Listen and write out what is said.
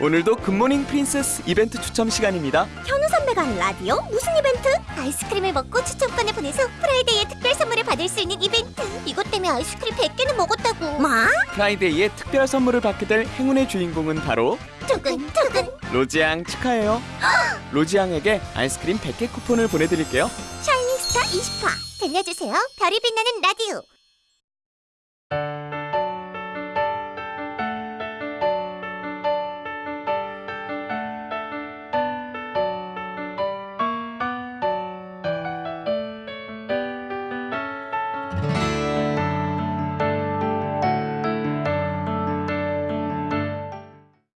오늘도 good morning princess 이벤트 추첨 시간입니다. 현우 선배가 한 라디오? 무슨 이벤트? 아이스크림을 먹고 추첨권을 보내서 Friday에 특별 선물을 받을 수 있는 이벤트 이것 때문에 아이스크림 100개는 먹었다고 뭐? Friday에 특별 선물을 받게 될 행운의 주인공은 바로 두근두근 로지앙 축하해요. 로지앙에게 아이스크림 100개 쿠폰을 보내드릴게요. 샤이닝스타 20화 들려주세요 별이 빛나는 라디오